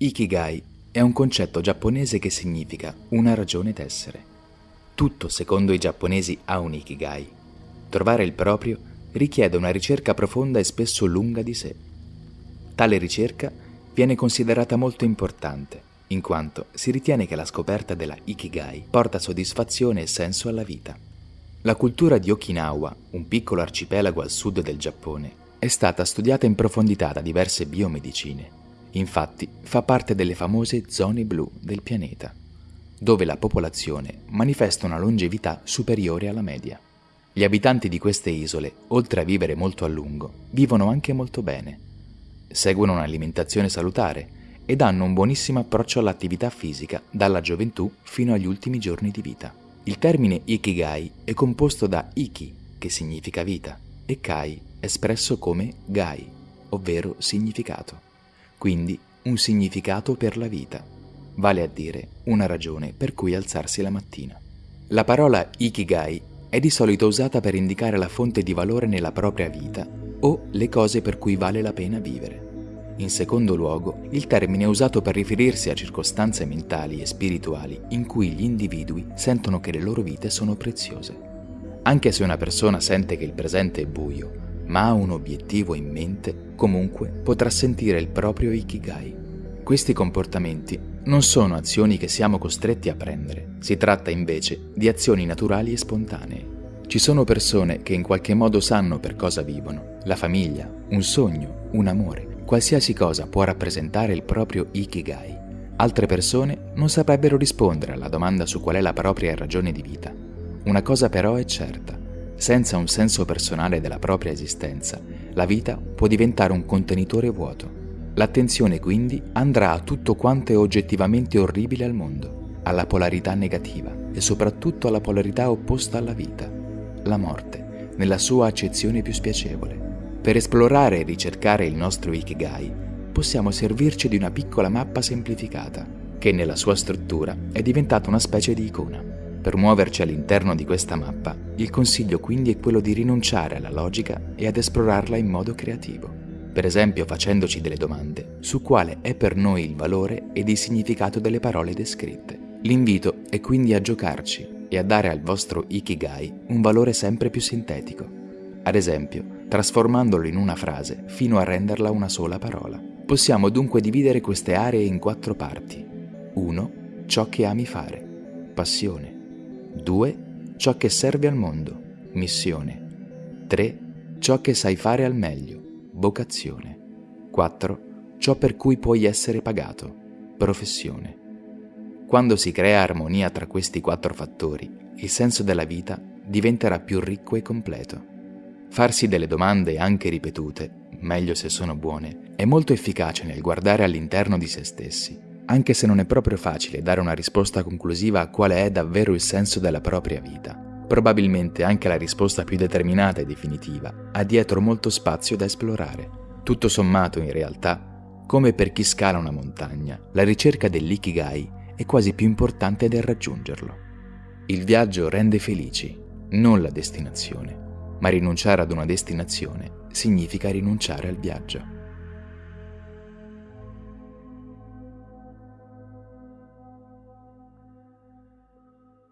Ikigai è un concetto giapponese che significa una ragione d'essere. Tutto, secondo i giapponesi, ha un Ikigai. Trovare il proprio richiede una ricerca profonda e spesso lunga di sé. Tale ricerca viene considerata molto importante, in quanto si ritiene che la scoperta della Ikigai porta soddisfazione e senso alla vita. La cultura di Okinawa, un piccolo arcipelago al sud del Giappone, è stata studiata in profondità da diverse biomedicine. Infatti fa parte delle famose zone blu del pianeta, dove la popolazione manifesta una longevità superiore alla media. Gli abitanti di queste isole, oltre a vivere molto a lungo, vivono anche molto bene. Seguono un'alimentazione salutare ed hanno un buonissimo approccio all'attività fisica dalla gioventù fino agli ultimi giorni di vita. Il termine Ikigai è composto da Iki, che significa vita, e Kai, espresso come Gai, ovvero significato. Quindi un significato per la vita, vale a dire una ragione per cui alzarsi la mattina. La parola Ikigai è di solito usata per indicare la fonte di valore nella propria vita o le cose per cui vale la pena vivere. In secondo luogo, il termine è usato per riferirsi a circostanze mentali e spirituali in cui gli individui sentono che le loro vite sono preziose. Anche se una persona sente che il presente è buio, ma ha un obiettivo in mente, comunque potrà sentire il proprio Ikigai. Questi comportamenti non sono azioni che siamo costretti a prendere, si tratta invece di azioni naturali e spontanee. Ci sono persone che in qualche modo sanno per cosa vivono, la famiglia, un sogno, un amore, qualsiasi cosa può rappresentare il proprio Ikigai. Altre persone non saprebbero rispondere alla domanda su qual è la propria ragione di vita. Una cosa però è certa, senza un senso personale della propria esistenza, la vita può diventare un contenitore vuoto. L'attenzione quindi andrà a tutto quanto è oggettivamente orribile al mondo, alla polarità negativa e soprattutto alla polarità opposta alla vita, la morte, nella sua accezione più spiacevole. Per esplorare e ricercare il nostro Ikigai, possiamo servirci di una piccola mappa semplificata, che nella sua struttura è diventata una specie di icona. Per muoverci all'interno di questa mappa, il consiglio quindi è quello di rinunciare alla logica e ad esplorarla in modo creativo. Per esempio facendoci delle domande su quale è per noi il valore ed il significato delle parole descritte. L'invito è quindi a giocarci e a dare al vostro Ikigai un valore sempre più sintetico. Ad esempio, trasformandolo in una frase fino a renderla una sola parola. Possiamo dunque dividere queste aree in quattro parti. 1. Ciò che ami fare. Passione. 2. Ciò che serve al mondo. Missione. 3. Ciò che sai fare al meglio. Vocazione. 4. Ciò per cui puoi essere pagato. Professione. Quando si crea armonia tra questi quattro fattori, il senso della vita diventerà più ricco e completo. Farsi delle domande anche ripetute, meglio se sono buone, è molto efficace nel guardare all'interno di se stessi, anche se non è proprio facile dare una risposta conclusiva a quale è davvero il senso della propria vita. Probabilmente anche la risposta più determinata e definitiva ha dietro molto spazio da esplorare. Tutto sommato, in realtà, come per chi scala una montagna, la ricerca dell'ikigai è quasi più importante del raggiungerlo. Il viaggio rende felici, non la destinazione ma rinunciare ad una destinazione significa rinunciare al viaggio.